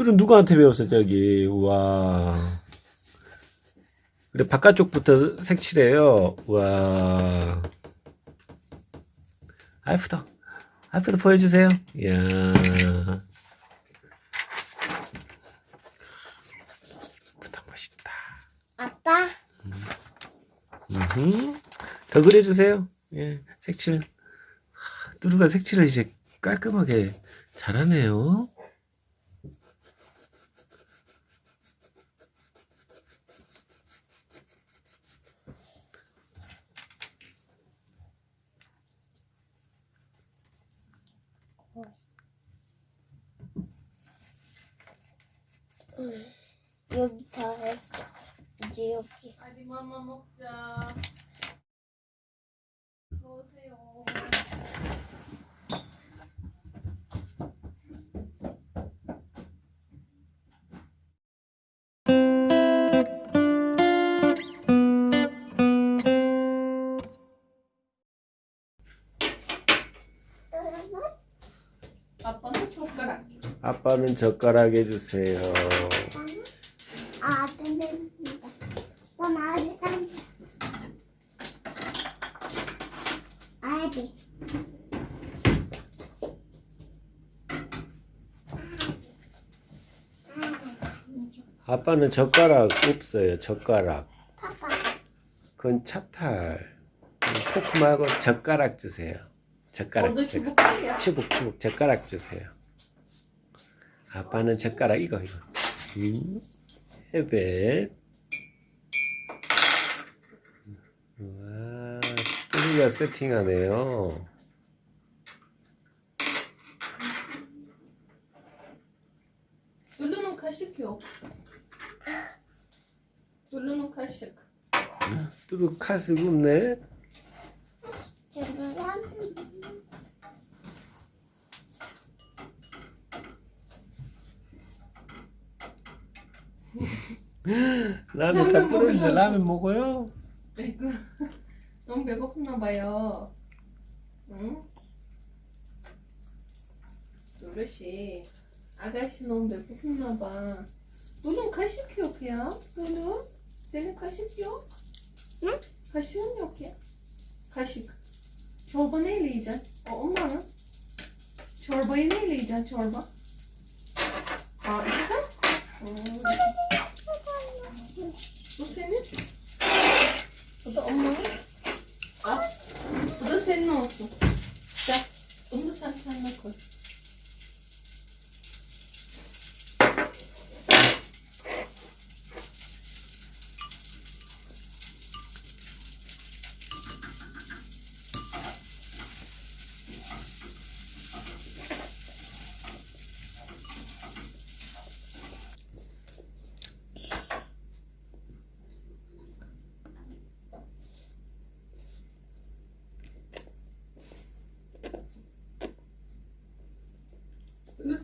뚫은 누구한테 배웠어 저기? 우와. 그래 바깥쪽부터 색칠해요. 우와. 아이프도 아이프도 보여주세요. 이야. 부터 멋있다. 아빠, 음흠. 더 그려주세요. 예 색칠. 하, 뚜루가 색칠을 이제 깔끔하게 잘하네요 여기 다 했어. 이제 여기. 아디 맘마 먹자. 오세요. 젓가락. 아빠는 젓가락 해주세요 아, 아직 안. 아기. 아빠는 젓가락 없어요 젓가락. 그건 차탈 포크 말고 젓가락 주세요 젓가락 젓가락 주부까지야? 추북추북 젓가락 주세요 아빠는 젓가락 이거 이거 음, 헤벳 와 뚜리가 세팅하네요 뚜루는 카식이요. 뚜루는 카식. 뚜루 카스가 없네 지금 라면 다 먹으려고. 라면 먹어요? 아이고. 너무 배고팠나 봐요. 응? 뚜루씨. 아가씨 너무 배고팠나 봐. 뚜루 카식이요 그냥? 뚜루? 쟤는 카식이요? 응? Yok ya. Kaşık. Çorba neyle yiyeceksin? O olmalı. Çorbayı neyle yiyeceksin çorba? Aa işte. Hmm. Wat de onmogelijk.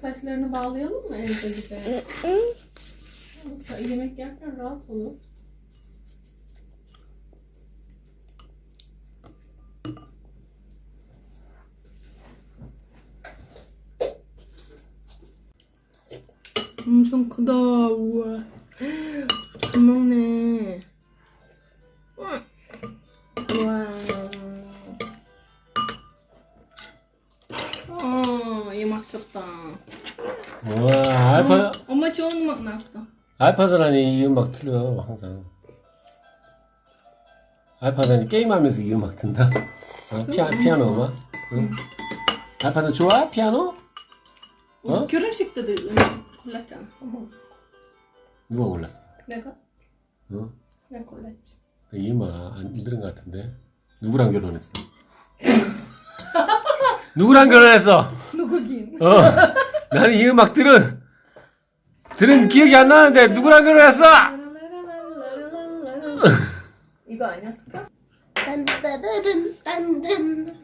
saçlarını bağlayalım mı evde gibi? Yemek yerken rahat olur. 엄청 크다. 우와. 잘 먹네. 와 알파 엄마 좋은 음악 나왔어. 알파전환이 이 음악 틀려 항상 알파전이 게임하면서 이 음악 튼다 어? 피아, 피아노 음악 응? 알파전 좋아? 피아노? 어? 결혼식 때도 음악 골랐잖아. 어머, 누가 골랐어? 내가? 어? 내가 골랐지. 이 음악 안 들은 것 같은데 누구랑 결혼했어? 누구랑 결혼했어? 누구긴? 어 나는 이 음악들은 들은 기억이 안 나는데 누구랑 그랬어? 이거 아니었을까? 딴따르른 딴딴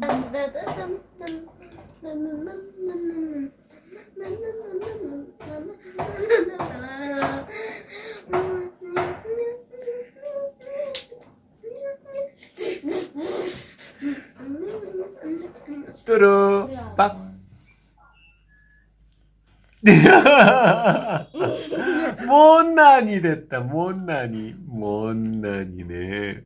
딴따르른 뚜루 빡 못난이 됐다. 못난이. 못난이네